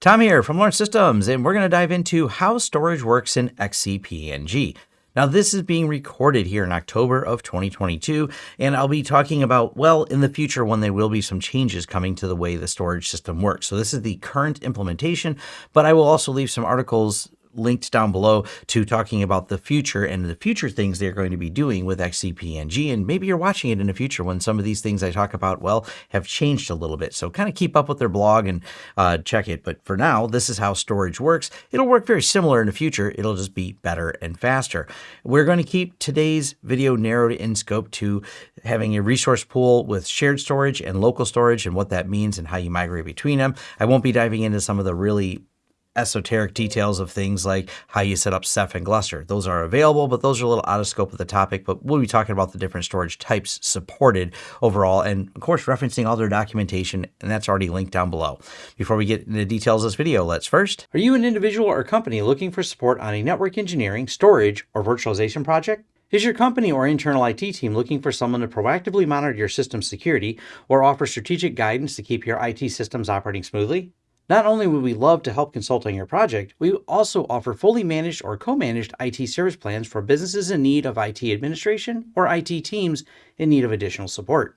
Tom here from Lawrence Systems, and we're going to dive into how storage works in XCP-ng. Now, this is being recorded here in October of 2022, and I'll be talking about, well, in the future when there will be some changes coming to the way the storage system works. So this is the current implementation, but I will also leave some articles linked down below to talking about the future and the future things they're going to be doing with XCP-ng. And maybe you're watching it in the future when some of these things I talk about, well, have changed a little bit. So kind of keep up with their blog and uh, check it. But for now, this is how storage works. It'll work very similar in the future. It'll just be better and faster. We're going to keep today's video narrowed in scope to having a resource pool with shared storage and local storage and what that means and how you migrate between them. I won't be diving into some of the really esoteric details of things like how you set up Ceph and Gluster. Those are available, but those are a little out of scope of the topic. But we'll be talking about the different storage types supported overall, and of course, referencing all their documentation, and that's already linked down below. Before we get into the details of this video, let's first. Are you an individual or company looking for support on a network engineering, storage, or virtualization project? Is your company or internal IT team looking for someone to proactively monitor your system security or offer strategic guidance to keep your IT systems operating smoothly? Not only would we love to help consult on your project, we also offer fully managed or co-managed IT service plans for businesses in need of IT administration or IT teams in need of additional support.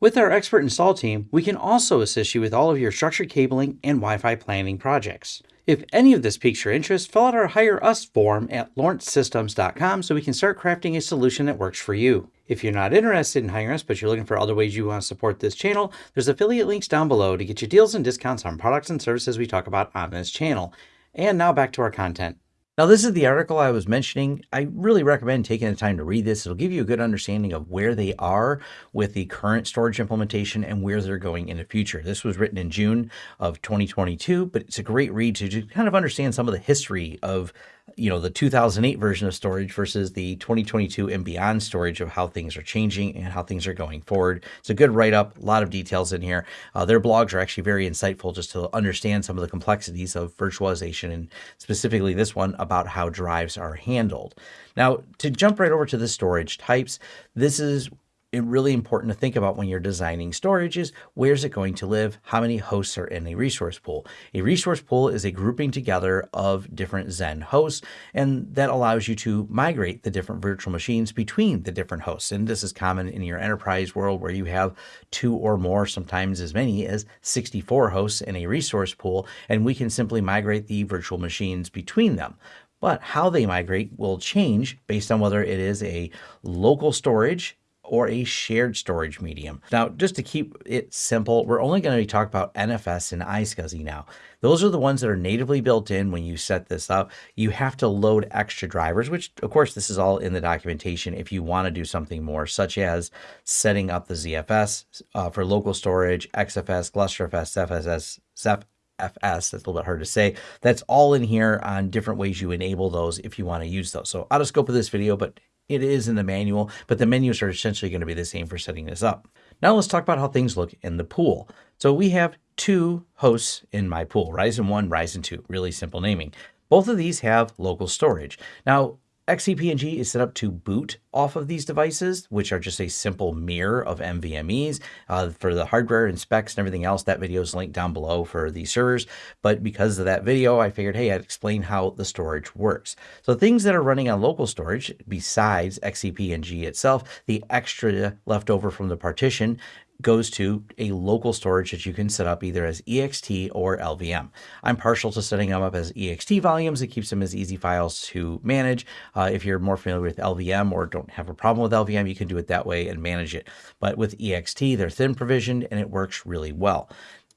With our expert install team, we can also assist you with all of your structured cabling and Wi-Fi planning projects. If any of this piques your interest, fill out our Hire Us form at lawrencesystems.com so we can start crafting a solution that works for you. If you're not interested in hiring us, but you're looking for other ways you want to support this channel, there's affiliate links down below to get you deals and discounts on products and services we talk about on this channel. And now back to our content. Now, this is the article I was mentioning. I really recommend taking the time to read this. It'll give you a good understanding of where they are with the current storage implementation and where they're going in the future. This was written in June of 2022, but it's a great read to kind of understand some of the history of you know, the 2008 version of storage versus the 2022 and beyond storage of how things are changing and how things are going forward. It's a good write up, a lot of details in here. Uh, their blogs are actually very insightful just to understand some of the complexities of virtualization and specifically this one about how drives are handled. Now, to jump right over to the storage types, this is really important to think about when you're designing storage is where's it going to live? How many hosts are in a resource pool? A resource pool is a grouping together of different Xen hosts, and that allows you to migrate the different virtual machines between the different hosts. And this is common in your enterprise world where you have two or more, sometimes as many as 64 hosts in a resource pool, and we can simply migrate the virtual machines between them but how they migrate will change based on whether it is a local storage or a shared storage medium. Now, just to keep it simple, we're only going to be talking about NFS and iSCSI now. Those are the ones that are natively built in when you set this up. You have to load extra drivers, which of course this is all in the documentation if you want to do something more, such as setting up the ZFS uh, for local storage, XFS, GlusterFS, FSS, Ceph, FS, that's a little bit hard to say. That's all in here on different ways you enable those if you want to use those. So out of scope of this video, but it is in the manual, but the menus are essentially going to be the same for setting this up. Now let's talk about how things look in the pool. So we have two hosts in my pool, Ryzen 1, Ryzen 2, really simple naming. Both of these have local storage. Now, XCP-ng is set up to boot off of these devices, which are just a simple mirror of NVMEs. Uh, for the hardware and specs and everything else, that video is linked down below for these servers. But because of that video, I figured, hey, I'd explain how the storage works. So things that are running on local storage, besides XCP-ng itself, the extra left over from the partition goes to a local storage that you can set up either as ext or LVM. I'm partial to setting them up as ext volumes. It keeps them as easy files to manage. Uh, if you're more familiar with LVM or don't have a problem with LVM, you can do it that way and manage it. But with ext, they're thin provisioned and it works really well.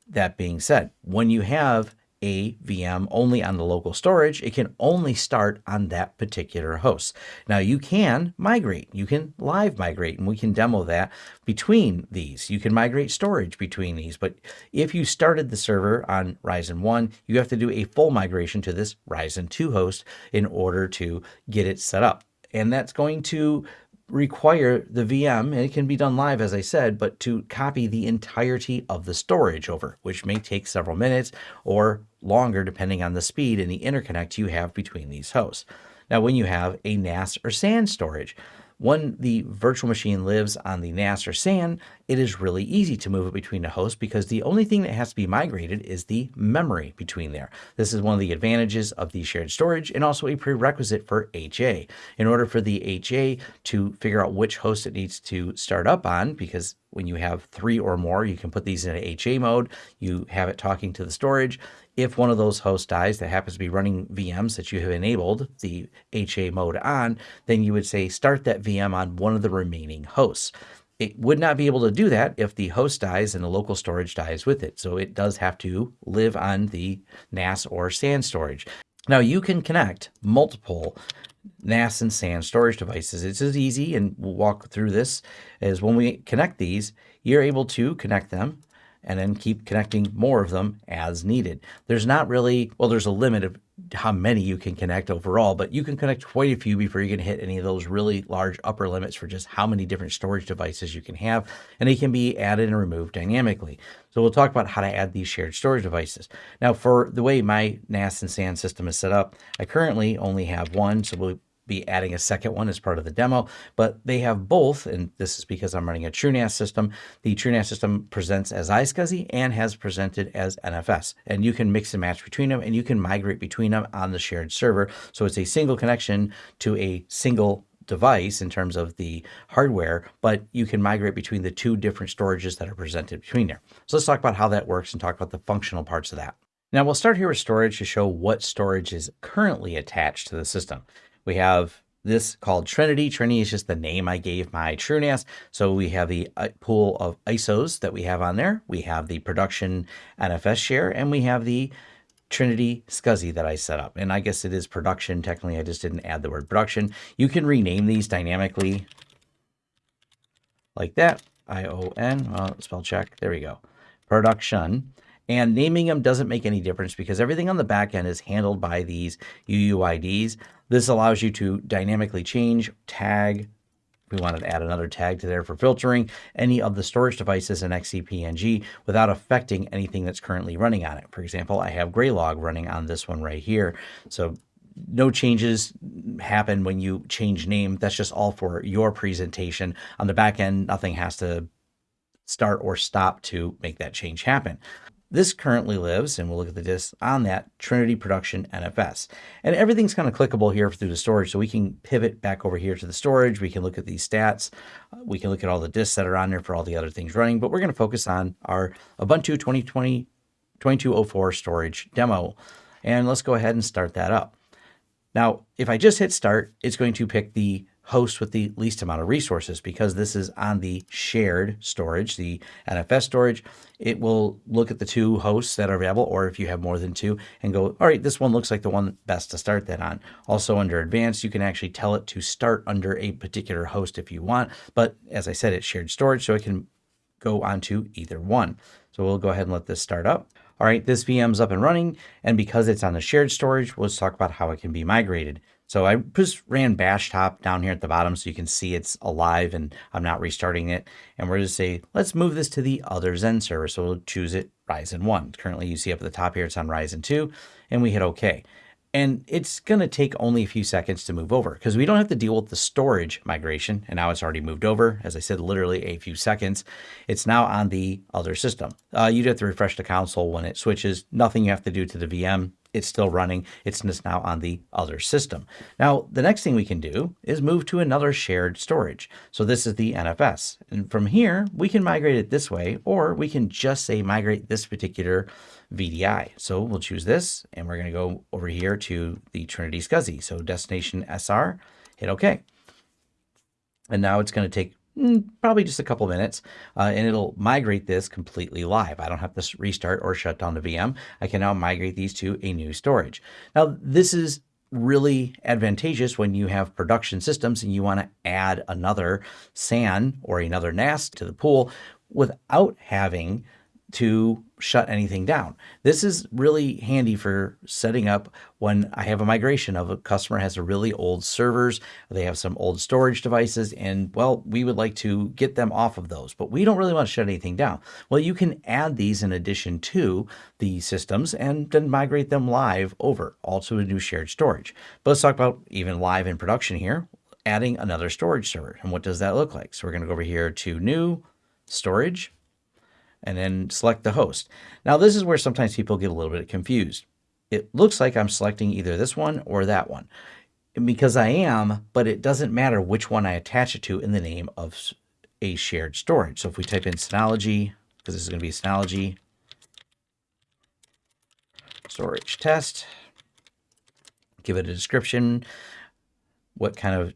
That being said, when you have a VM only on the local storage, it can only start on that particular host. Now you can migrate, you can live migrate, and we can demo that between these. You can migrate storage between these, but if you started the server on Ryzen 1, you have to do a full migration to this Ryzen 2 host in order to get it set up. And that's going to require the VM, and it can be done live, as I said, but to copy the entirety of the storage over, which may take several minutes or longer depending on the speed and the interconnect you have between these hosts. Now, when you have a NAS or SAN storage, when the virtual machine lives on the NAS or SAN, it is really easy to move it between the hosts because the only thing that has to be migrated is the memory between there. This is one of the advantages of the shared storage and also a prerequisite for HA. In order for the HA to figure out which host it needs to start up on, because when you have three or more, you can put these in HA mode. You have it talking to the storage. If one of those hosts dies that happens to be running VMs that you have enabled the HA mode on, then you would say start that VM on one of the remaining hosts. It would not be able to do that if the host dies and the local storage dies with it. So it does have to live on the NAS or SAN storage. Now you can connect multiple NAS and SAN storage devices. It's as easy, and we'll walk through this, as when we connect these, you're able to connect them and then keep connecting more of them as needed. There's not really, well, there's a limit of how many you can connect overall, but you can connect quite a few before you can hit any of those really large upper limits for just how many different storage devices you can have, and they can be added and removed dynamically. So we'll talk about how to add these shared storage devices. Now, for the way my NAS and SAN system is set up, I currently only have one, so we'll be adding a second one as part of the demo, but they have both, and this is because I'm running a TrueNAS system. The TrueNAS system presents as iSCSI and has presented as NFS, and you can mix and match between them, and you can migrate between them on the shared server. So it's a single connection to a single device in terms of the hardware, but you can migrate between the two different storages that are presented between there. So let's talk about how that works and talk about the functional parts of that. Now we'll start here with storage to show what storage is currently attached to the system. We have this called Trinity. Trinity is just the name I gave my TrueNAS. So we have the uh, pool of ISOs that we have on there. We have the production NFS share, and we have the Trinity SCSI that I set up. And I guess it is production. Technically, I just didn't add the word production. You can rename these dynamically like that. I-O-N, well, spell check. There we go. Production. And naming them doesn't make any difference because everything on the back end is handled by these UUIDs. This allows you to dynamically change, tag, we wanted to add another tag to there for filtering any of the storage devices in XCP-ng without affecting anything that's currently running on it. For example, I have Graylog running on this one right here. So no changes happen when you change name. That's just all for your presentation. On the back end, nothing has to start or stop to make that change happen. This currently lives, and we'll look at the disk on that Trinity Production NFS. And everything's kind of clickable here through the storage, so we can pivot back over here to the storage. We can look at these stats. We can look at all the disks that are on there for all the other things running, but we're going to focus on our Ubuntu 2020 2204 storage demo. And let's go ahead and start that up. Now, if I just hit start, it's going to pick the host with the least amount of resources because this is on the shared storage, the NFS storage. It will look at the two hosts that are available, or if you have more than two, and go, all right, this one looks like the one best to start that on. Also under advanced, you can actually tell it to start under a particular host if you want. But as I said, it's shared storage, so it can go onto either one. So we'll go ahead and let this start up. All right, this VM's up and running, and because it's on the shared storage, let's talk about how it can be migrated. So I just ran bash top down here at the bottom so you can see it's alive and I'm not restarting it. And we're to say, let's move this to the other Xen server. So we'll choose it Ryzen 1. Currently you see up at the top here, it's on Ryzen 2 and we hit OK. And it's going to take only a few seconds to move over because we don't have to deal with the storage migration. And now it's already moved over. As I said, literally a few seconds. It's now on the other system. Uh, you'd have to refresh the console when it switches. Nothing you have to do to the VM it's still running. It's just now on the other system. Now, the next thing we can do is move to another shared storage. So this is the NFS. And from here, we can migrate it this way, or we can just say migrate this particular VDI. So we'll choose this, and we're going to go over here to the Trinity SCSI. So destination SR, hit OK. And now it's going to take probably just a couple minutes, uh, and it'll migrate this completely live. I don't have to restart or shut down the VM. I can now migrate these to a new storage. Now, this is really advantageous when you have production systems and you want to add another SAN or another NAS to the pool without having to shut anything down. This is really handy for setting up when I have a migration of a customer has a really old servers, they have some old storage devices, and well, we would like to get them off of those, but we don't really want to shut anything down. Well, you can add these in addition to the systems and then migrate them live over, also to a new shared storage. But let's talk about even live in production here adding another storage server. And what does that look like? So we're going to go over here to new storage and then select the host. Now this is where sometimes people get a little bit confused. It looks like I'm selecting either this one or that one because I am, but it doesn't matter which one I attach it to in the name of a shared storage. So if we type in Synology, because this is going to be Synology storage test, give it a description, what kind of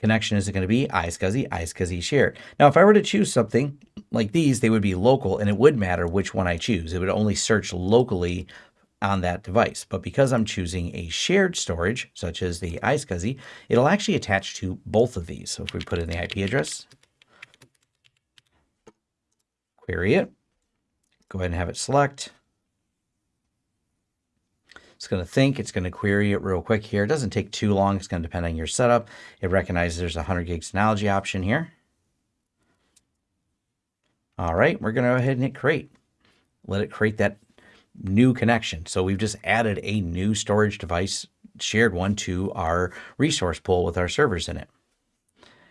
connection is it going to be? iSCSI, iSCSI shared. Now, if I were to choose something like these, they would be local and it would matter which one I choose. It would only search locally on that device. But because I'm choosing a shared storage, such as the iSCSI, it'll actually attach to both of these. So if we put in the IP address, query it, go ahead and have it select. It's going to think, it's going to query it real quick here. It doesn't take too long. It's going to depend on your setup. It recognizes there's a 100 gig Synology option here. All right, we're going to go ahead and hit create. Let it create that new connection. So we've just added a new storage device, shared one to our resource pool with our servers in it.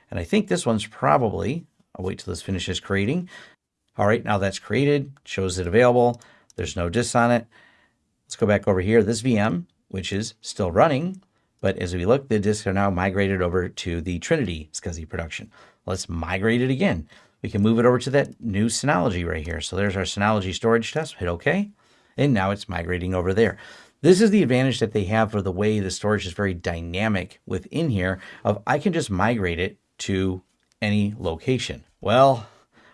And I think this one's probably, I'll wait till this finishes creating. All right, now that's created, shows it available. There's no disks on it. Let's go back over here. This VM, which is still running, but as we look, the disks are now migrated over to the Trinity SCSI production. Let's migrate it again. We can move it over to that new Synology right here. So there's our Synology storage test. Hit OK. And now it's migrating over there. This is the advantage that they have for the way the storage is very dynamic within here of I can just migrate it to any location. Well,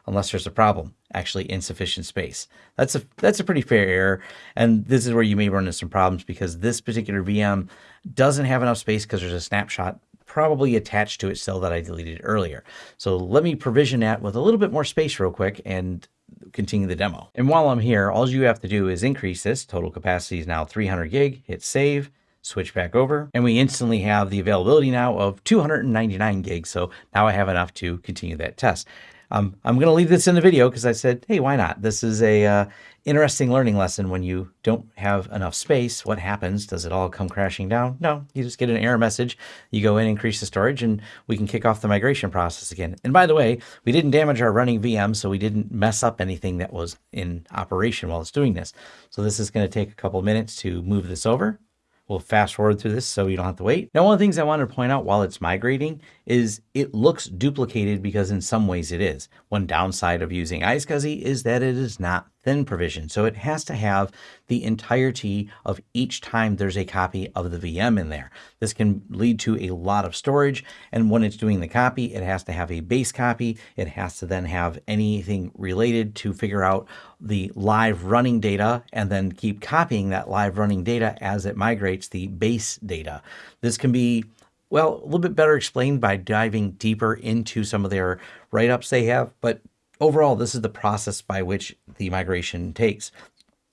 unless there's a problem, actually insufficient space. That's a that's a pretty fair error, and this is where you may run into some problems because this particular VM doesn't have enough space because there's a snapshot probably attached to it still that I deleted earlier. So let me provision that with a little bit more space real quick and continue the demo. And while I'm here, all you have to do is increase this. Total capacity is now 300 gig, hit save, switch back over, and we instantly have the availability now of 299 gigs. So now I have enough to continue that test. Um, I'm going to leave this in the video because I said, hey, why not? This is a uh, interesting learning lesson when you don't have enough space. What happens? Does it all come crashing down? No, you just get an error message. You go in, increase the storage, and we can kick off the migration process again. And by the way, we didn't damage our running VM, so we didn't mess up anything that was in operation while it's doing this. So this is going to take a couple minutes to move this over. We'll fast forward through this so you don't have to wait. Now, one of the things I wanted to point out while it's migrating is it looks duplicated because in some ways it is. One downside of using iSCSI is that it is not thin provision. So it has to have the entirety of each time there's a copy of the VM in there. This can lead to a lot of storage. And when it's doing the copy, it has to have a base copy. It has to then have anything related to figure out the live running data and then keep copying that live running data as it migrates the base data. This can be well, a little bit better explained by diving deeper into some of their write-ups they have, but overall, this is the process by which the migration takes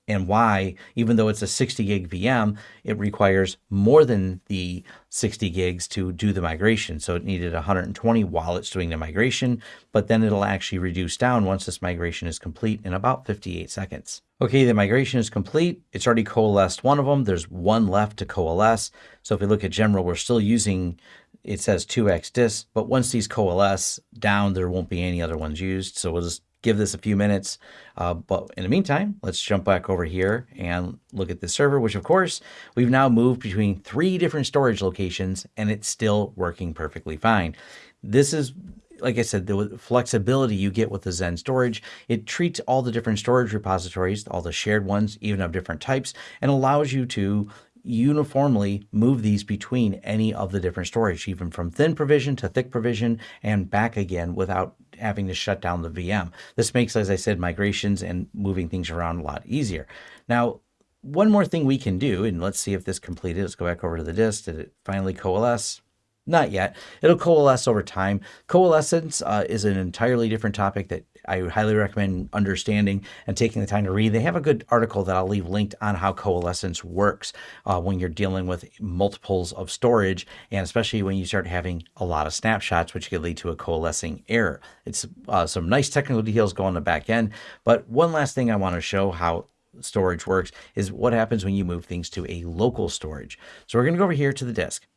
and why, even though it's a 60 gig VM, it requires more than the 60 gigs to do the migration. So it needed 120 while it's doing the migration, but then it'll actually reduce down once this migration is complete in about 58 seconds. Okay, the migration is complete. It's already coalesced one of them. There's one left to coalesce. So if we look at general, we're still using it says 2x disk, but once these coalesce down, there won't be any other ones used. So we'll just give this a few minutes. Uh, but in the meantime, let's jump back over here and look at the server, which of course, we've now moved between three different storage locations and it's still working perfectly fine. This is like I said, the flexibility you get with the Xen storage, it treats all the different storage repositories, all the shared ones, even of different types, and allows you to uniformly move these between any of the different storage, even from thin provision to thick provision and back again without having to shut down the VM. This makes, as I said, migrations and moving things around a lot easier. Now, one more thing we can do, and let's see if this completed. Let's go back over to the disk. Did it finally coalesce? Not yet. It'll coalesce over time. Coalescence uh, is an entirely different topic that I highly recommend understanding and taking the time to read. They have a good article that I'll leave linked on how coalescence works uh, when you're dealing with multiples of storage, and especially when you start having a lot of snapshots, which could lead to a coalescing error. It's uh, some nice technical details go on the back end. But one last thing I want to show how storage works is what happens when you move things to a local storage. So we're going to go over here to the disk.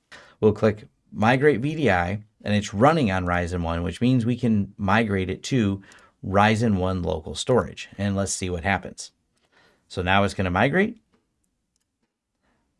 We'll click migrate VDI and it's running on Ryzen 1, which means we can migrate it to Ryzen 1 local storage. And let's see what happens. So now it's going to migrate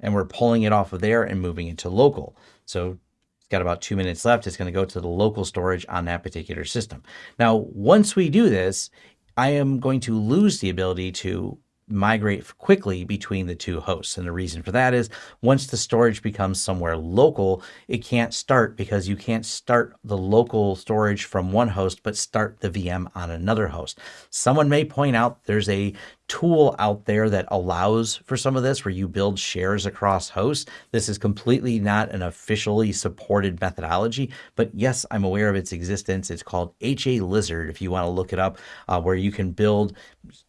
and we're pulling it off of there and moving it to local. So it's got about two minutes left. It's going to go to the local storage on that particular system. Now, once we do this, I am going to lose the ability to migrate quickly between the two hosts. And the reason for that is once the storage becomes somewhere local, it can't start because you can't start the local storage from one host, but start the VM on another host. Someone may point out there's a tool out there that allows for some of this where you build shares across hosts. This is completely not an officially supported methodology, but yes, I'm aware of its existence. It's called HA Lizard if you want to look it up, uh, where you can build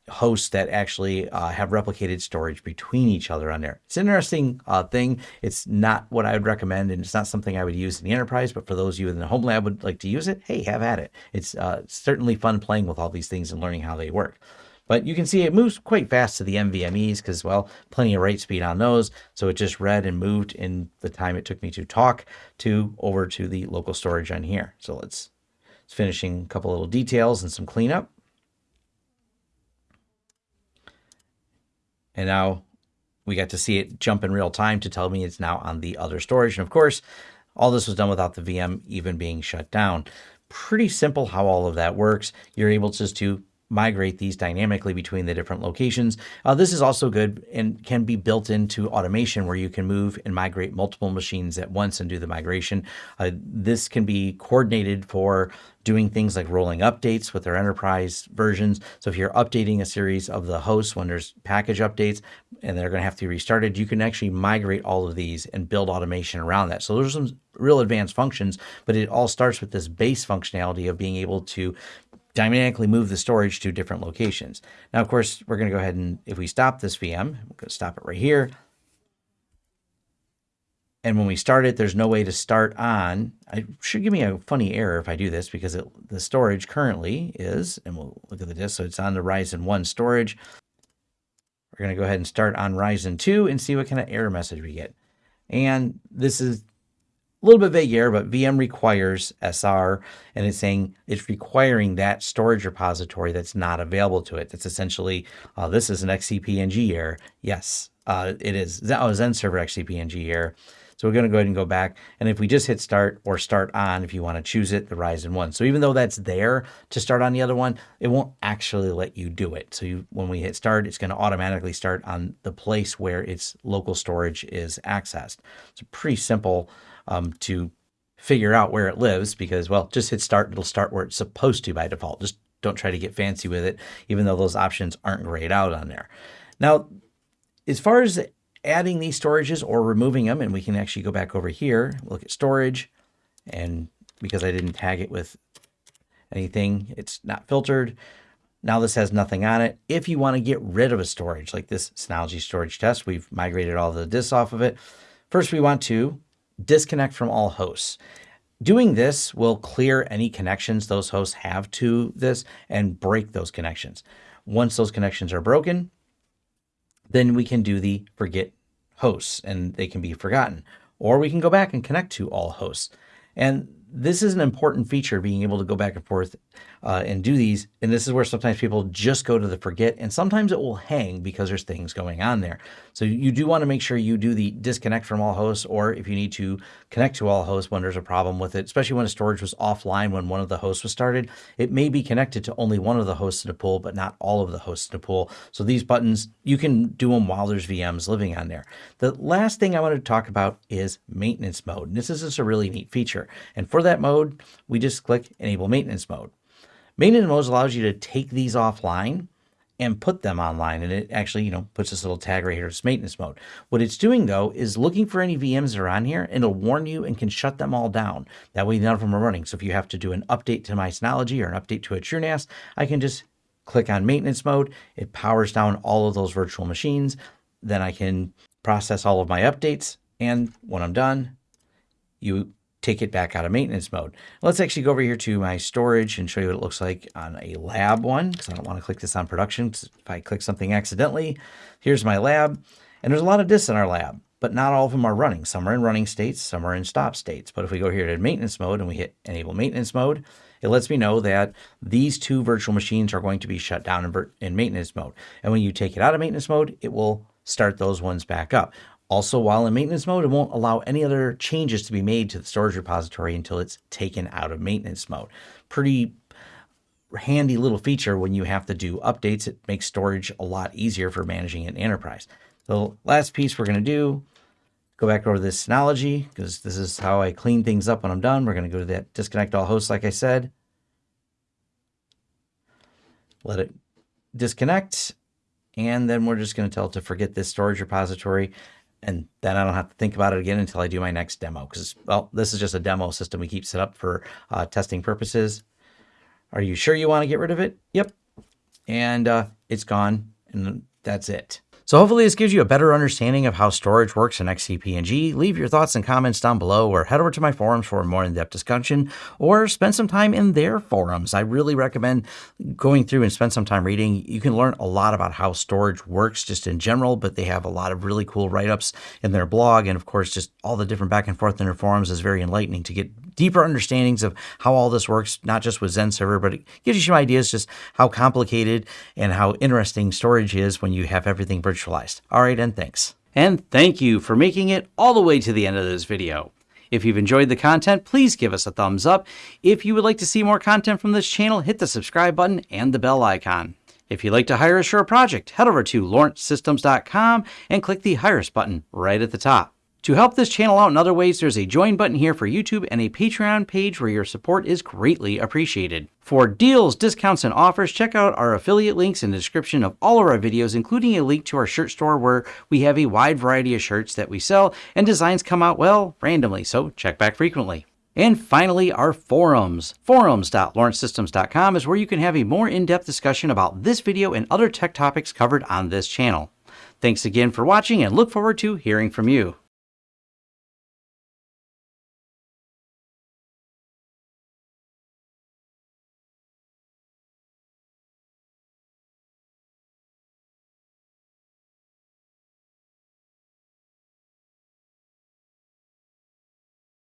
hosts that actually uh, have replicated storage between each other on there. It's an interesting uh, thing. It's not what I would recommend, and it's not something I would use in the enterprise, but for those of you in the home lab would like to use it, hey, have at it. It's uh, certainly fun playing with all these things and learning how they work. But you can see it moves quite fast to the NVMEs because, well, plenty of write speed on those. So it just read and moved in the time it took me to talk to over to the local storage on here. So let's, let's finishing a couple little details and some cleanup. And now we got to see it jump in real time to tell me it's now on the other storage. And of course, all this was done without the VM even being shut down. Pretty simple how all of that works. You're able just to migrate these dynamically between the different locations. Uh, this is also good and can be built into automation where you can move and migrate multiple machines at once and do the migration. Uh, this can be coordinated for doing things like rolling updates with their enterprise versions. So if you're updating a series of the hosts when there's package updates and they're going to have to be restarted, you can actually migrate all of these and build automation around that. So there's some real advanced functions, but it all starts with this base functionality of being able to dynamically move the storage to different locations. Now, of course, we're going to go ahead and if we stop this VM, we're going to stop it right here. And when we start it, there's no way to start on. It should give me a funny error if I do this because it, the storage currently is, and we'll look at the disk. So it's on the Ryzen 1 storage. We're going to go ahead and start on Ryzen 2 and see what kind of error message we get. And this is little bit vague here, but VM requires SR, and it's saying it's requiring that storage repository that's not available to it. That's essentially, uh, this is an XCP-ng error. Yes, uh, it is. Oh, Zen Server XCP-ng error. So we're going to go ahead and go back. And if we just hit start or start on, if you want to choose it, the Ryzen 1. So even though that's there to start on the other one, it won't actually let you do it. So you, when we hit start, it's going to automatically start on the place where its local storage is accessed. It's a pretty simple um, to figure out where it lives because, well, just hit start. It'll start where it's supposed to by default. Just don't try to get fancy with it, even though those options aren't grayed out on there. Now, as far as adding these storages or removing them, and we can actually go back over here, look at storage, and because I didn't tag it with anything, it's not filtered. Now this has nothing on it. If you want to get rid of a storage, like this Synology storage test, we've migrated all the disks off of it. First, we want to disconnect from all hosts. Doing this will clear any connections those hosts have to this and break those connections. Once those connections are broken, then we can do the forget hosts and they can be forgotten. Or we can go back and connect to all hosts. And this is an important feature, being able to go back and forth uh, and do these. And this is where sometimes people just go to the forget and sometimes it will hang because there's things going on there. So you do want to make sure you do the disconnect from all hosts, or if you need to connect to all hosts when there's a problem with it, especially when a storage was offline when one of the hosts was started, it may be connected to only one of the hosts in a pool, but not all of the hosts in a pool. So these buttons, you can do them while there's VMs living on there. The last thing I want to talk about is maintenance mode. And this is just a really neat feature. And for that mode, we just click enable maintenance mode. Maintenance mode allows you to take these offline and put them online. And it actually, you know, puts this little tag right here, it's maintenance mode. What it's doing though, is looking for any VMs that are on here and it'll warn you and can shut them all down. That way none of them are running. So if you have to do an update to my Synology or an update to a TrueNAS, I can just click on maintenance mode. It powers down all of those virtual machines. Then I can process all of my updates. And when I'm done, you take it back out of maintenance mode. Let's actually go over here to my storage and show you what it looks like on a lab one, because I don't want to click this on production. If I click something accidentally, here's my lab. And there's a lot of disks in our lab. but not all of them are running. Some are in running states, some are in stop states. But if we go here to maintenance mode and we hit enable maintenance mode, it lets me know that these two virtual machines are going to be shut down in, in maintenance mode. And when you take it out of maintenance mode, it will start those ones back up. Also, while in maintenance mode, it won't allow any other changes to be made to the storage repository until it's taken out of maintenance mode. Pretty handy little feature when you have to do updates. It makes storage a lot easier for managing an enterprise. The last piece we're going to do, go back over this Synology because this is how I clean things up when I'm done. We're going to go to that disconnect all hosts like I said. Let it disconnect. And then we're just going to tell it to forget this storage repository. And then I don't have to think about it again until I do my next demo because, well, this is just a demo system we keep set up for uh, testing purposes. Are you sure you want to get rid of it? Yep. And uh, it's gone and that's it. So hopefully this gives you a better understanding of how storage works in XCP-ng. Leave your thoughts and comments down below or head over to my forums for a more in-depth discussion or spend some time in their forums. I really recommend going through and spend some time reading. You can learn a lot about how storage works just in general, but they have a lot of really cool write-ups in their blog. And of course, just all the different back and forth in their forums is very enlightening to get deeper understandings of how all this works, not just with XenServer, but it gives you some ideas just how complicated and how interesting storage is when you have everything virtualized. All right, and thanks. And thank you for making it all the way to the end of this video. If you've enjoyed the content, please give us a thumbs up. If you would like to see more content from this channel, hit the subscribe button and the bell icon. If you'd like to hire a project, head over to lawrencesystems.com and click the Hire Us button right at the top. To help this channel out in other ways, there's a join button here for YouTube and a Patreon page where your support is greatly appreciated. For deals, discounts, and offers, check out our affiliate links in the description of all of our videos, including a link to our shirt store where we have a wide variety of shirts that we sell and designs come out, well, randomly, so check back frequently. And finally, our forums. Forums.lawrencesystems.com is where you can have a more in-depth discussion about this video and other tech topics covered on this channel. Thanks again for watching and look forward to hearing from you.